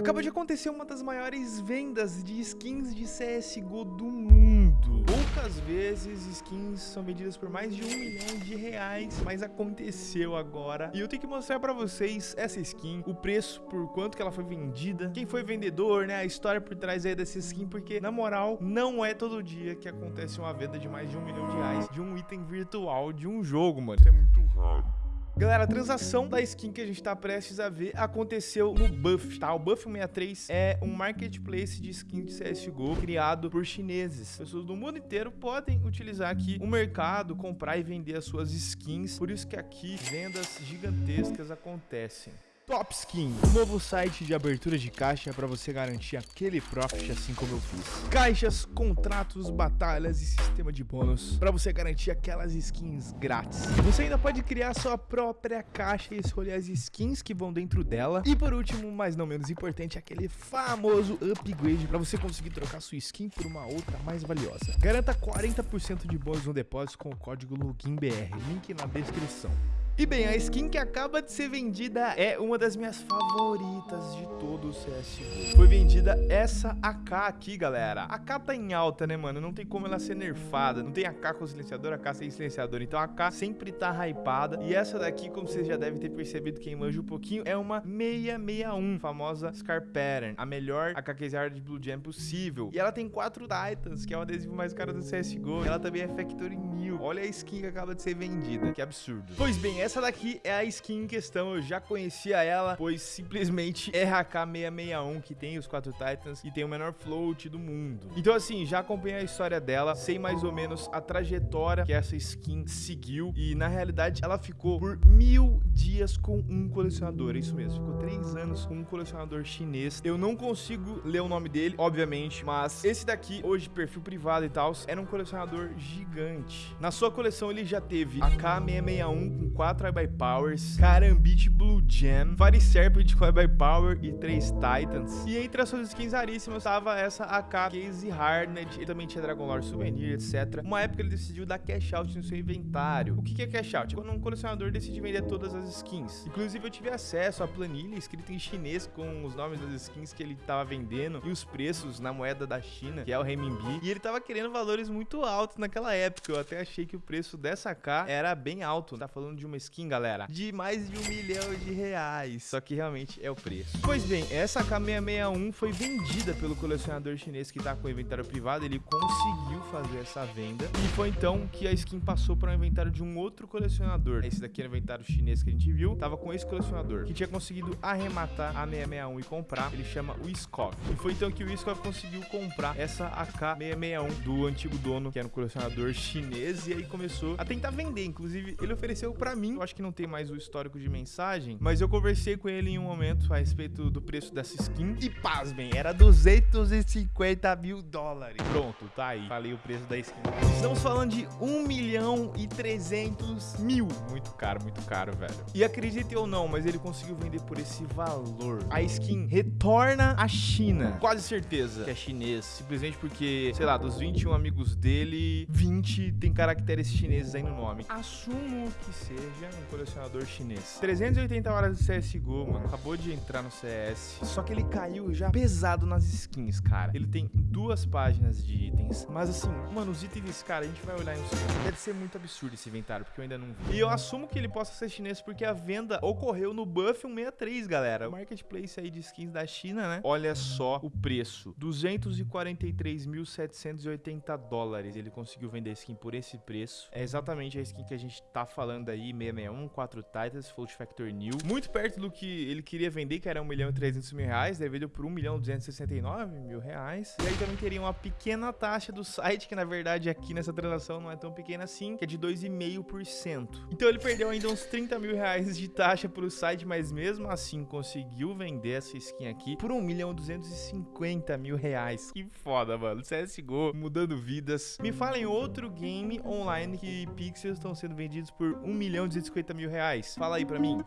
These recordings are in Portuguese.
Acaba de acontecer uma das maiores vendas de skins de CSGO do mundo. Poucas vezes skins são vendidas por mais de um milhão de reais, mas aconteceu agora. E eu tenho que mostrar pra vocês essa skin, o preço, por quanto que ela foi vendida, quem foi vendedor, né, a história por trás aí dessa skin, porque, na moral, não é todo dia que acontece uma venda de mais de um milhão de reais de um item virtual de um jogo, mano. Isso é muito raro. Galera, a transação da skin que a gente tá prestes a ver aconteceu no Buff, tá? O Buff 63 é um marketplace de skin de CSGO criado por chineses. Pessoas do mundo inteiro podem utilizar aqui o mercado, comprar e vender as suas skins. Por isso que aqui vendas gigantescas acontecem. Top Skin, um novo site de abertura de caixa para você garantir aquele profit assim como eu fiz. Caixas, contratos, batalhas e sistema de bônus para você garantir aquelas skins grátis. Você ainda pode criar sua própria caixa e escolher as skins que vão dentro dela. E por último, mas não menos importante, aquele famoso upgrade para você conseguir trocar sua skin por uma outra mais valiosa. Garanta 40% de bônus no depósito com o código LOGINBR, link na descrição. E bem, a skin que acaba de ser vendida é uma das minhas favoritas de todo o CSGO. Foi vendida essa AK aqui, galera. A AK tá em alta, né, mano? Não tem como ela ser nerfada. Não tem AK com silenciador, AK sem silenciador. Então a AK sempre tá hypada. E essa daqui, como vocês já devem ter percebido, quem manja um pouquinho, é uma 661, famosa Scar Pattern. A melhor AK de Blue Jam possível. E ela tem quatro Titans, que é o adesivo mais caro do CSGO. Ela também é Factory New. Olha a skin que acaba de ser vendida. Que absurdo. Pois bem, essa essa daqui é a skin em questão, eu já conhecia ela, pois simplesmente é a K661, que tem os quatro Titans e tem o menor float do mundo. Então assim, já acompanhei a história dela, sei mais ou menos a trajetória que essa skin seguiu e na realidade ela ficou por mil dias com um colecionador, é isso mesmo, ficou três anos com um colecionador chinês. Eu não consigo ler o nome dele, obviamente, mas esse daqui, hoje perfil privado e tal, era um colecionador gigante. Na sua coleção ele já teve a K661 com quatro Try by Powers, Karambit Blue Gem, Fire Serpent Try by Power e três Titans. E entre as suas skins raríssimas estava essa AK Case Harned, ele também tinha Dragon Lore Souvenir, etc. Uma época ele decidiu dar cash out no seu inventário. O que é cash out? Quando um colecionador decide vender todas as skins. Inclusive eu tive acesso à planilha escrita em chinês com os nomes das skins que ele estava vendendo e os preços na moeda da China, que é o renminbi. E ele estava querendo valores muito altos naquela época. Eu até achei que o preço dessa AK era bem alto. Tá falando de uma skin galera, de mais de um milhão de reais. Só que realmente é o preço. Pois bem, essa K661 foi vendida pelo colecionador chinês que tá com o inventário privado. Ele conseguiu fazer essa venda. E foi então que a skin passou para o inventário de um outro colecionador. Esse daqui era o inventário chinês que a gente viu. Tava com esse colecionador, que tinha conseguido arrematar a 661 e comprar. Ele chama o Skov. E foi então que o Skov conseguiu comprar essa AK661 do antigo dono, que era um colecionador chinês. E aí começou a tentar vender. Inclusive, ele ofereceu para mim eu acho que não tem mais o histórico de mensagem, mas eu conversei com ele em um momento a respeito do preço dessa skin e pasmem, era 250 mil dólares. Pronto, tá aí. Falei o preço da skin. Estamos falando de 1 milhão e 300 mil. Muito caro, muito caro, velho. E acredite ou não, mas ele conseguiu vender por esse valor. A skin retorna à China. Quase certeza que é chinês. Simplesmente porque, sei lá, dos 21 amigos dele, 20 tem caracteres chineses aí no nome. Assumo que seja um colecionador chinês. 380 horas de CSGO, mano. Acabou de entrar no CS. Só que ele caiu já pesado nas skins, cara. Ele tem duas páginas de itens. Mas assim, mano, os itens, cara, a gente vai olhar em um segundo. Deve ser muito absurdo esse inventário, porque eu ainda não vi. E eu assumo que ele possa ser chinês porque a venda ocorreu no Buff 163, galera. O marketplace aí de skins da China, né? Olha só o preço. 243.780 dólares. Ele conseguiu vender a skin por esse preço. É exatamente a skin que a gente tá falando aí, 666 661, 4 Titans, Float Factor New. Muito perto do que ele queria vender, que era 1 milhão e 300 mil reais, daí vendeu por 1 milhão e 269 mil reais. E aí também teria uma pequena taxa do site, que na verdade aqui nessa transação não é tão pequena assim, que é de 2,5%. Então ele perdeu ainda uns 30 mil reais de taxa pro site, mas mesmo assim conseguiu vender essa skin aqui por 1 milhão e 250 mil reais. Que foda, mano. CSGO mudando vidas. Me falem outro game online que pixels estão sendo vendidos por 1 milhão e 250 mil reais. Fala aí pra mim.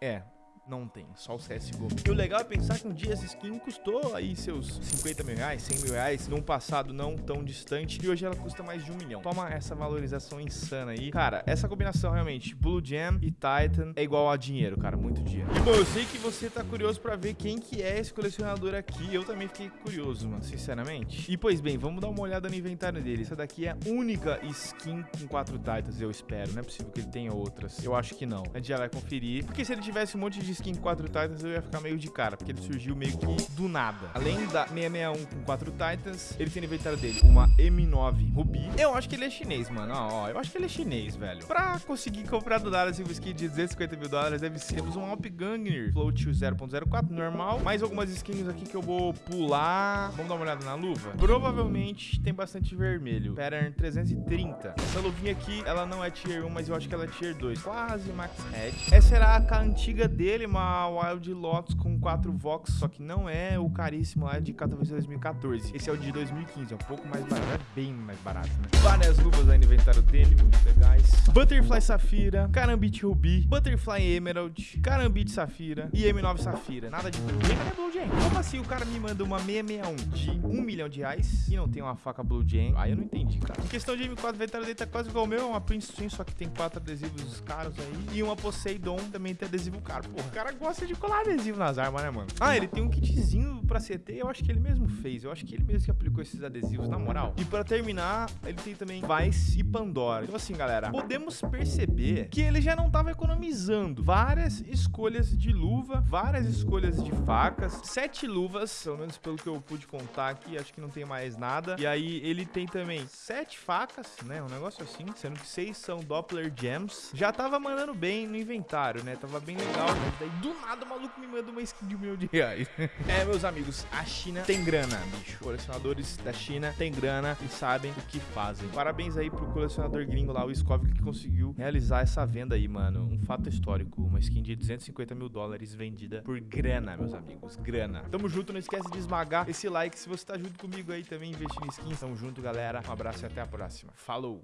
É, não tem, só o CSGO. E o legal é pensar que um dia essa skin custou aí seus 50 mil reais, 100 mil reais, num passado não tão distante, e hoje ela custa mais de um milhão. Toma essa valorização insana aí. Cara, essa combinação realmente, Blue Gem e Titan, é igual a dinheiro, cara, muito dinheiro. E bom, eu sei que você tá curioso pra ver quem que é esse colecionador aqui, eu também fiquei curioso, mano, sinceramente. E pois bem, vamos dar uma olhada no inventário dele. Essa daqui é a única skin com quatro Titans, eu espero. Não é possível que ele tenha outras. Eu acho que não. A gente já vai conferir. Porque se ele tivesse um monte de skin com quatro Titans, eu ia ficar meio de cara, porque ele surgiu meio que do nada. Além da 661 com quatro Titans, ele tem no inventário dele uma M9 Ruby. Eu acho que ele é chinês, mano. Ó, ó, eu acho que ele é chinês, velho. Pra conseguir comprar do Dallas uma skin de 250 mil dólares, deve ser um Alp Gangner Float 0.04 normal. Mais algumas skins aqui que eu vou pular. Vamos dar uma olhada na luva? Provavelmente tem bastante vermelho. Pattern 330. Essa luvinha aqui, ela não é tier 1, mas eu acho que ela é tier 2. Quase max head. Essa era a antiga dele, uma Wild Lotus com 4 Vox, só que não é o caríssimo lá de Katowice 2014. Esse é o de 2015, é um pouco mais barato, é bem mais barato, né? Várias luvas aí no inventário dele, muito legais. Butterfly Safira, Carambit Ruby, Butterfly Emerald, Carambit Safira e M9 Safira. Nada de Blue Jam. Blue Jam? Como assim o cara me manda uma 661 de 1 milhão de reais e não tem uma faca Blue Jam? Aí eu não entendi, cara. Em questão de M4, o inventário dele tá quase igual o meu, é uma Prince Twin, só que tem quatro adesivos caros aí. E uma Poseidon também tem adesivo caro. Porra, cara gosta de colar adesivo nas armas, né, mano? Ah, ele tem um kitzinho pra CT, eu acho que ele mesmo fez. Eu acho que ele mesmo que aplicou esses adesivos, na moral. E pra terminar, ele tem também Vice e Pandora. Então assim, galera, podemos perceber que ele já não tava economizando. Várias escolhas de luva, várias escolhas de facas, sete luvas, pelo menos pelo que eu pude contar aqui, acho que não tem mais nada. E aí ele tem também sete facas, né, um negócio assim, sendo que seis são Doppler Gems. Já tava mandando bem no inventário, né, tava bem legal. Daí do nada o maluco me manda uma skin de um milhão de reais. é, meus amigos, a China tem grana, bicho. Colecionadores da China tem grana e sabem o que fazem. Parabéns aí pro colecionador gringo lá, o Skov, que conseguiu realizar essa venda aí, mano. Um fato histórico. Uma skin de 250 mil dólares vendida por grana, meus amigos. Grana. Tamo junto, não esquece de esmagar esse like se você tá junto comigo aí também investindo em skins. Tamo junto, galera. Um abraço e até a próxima. Falou!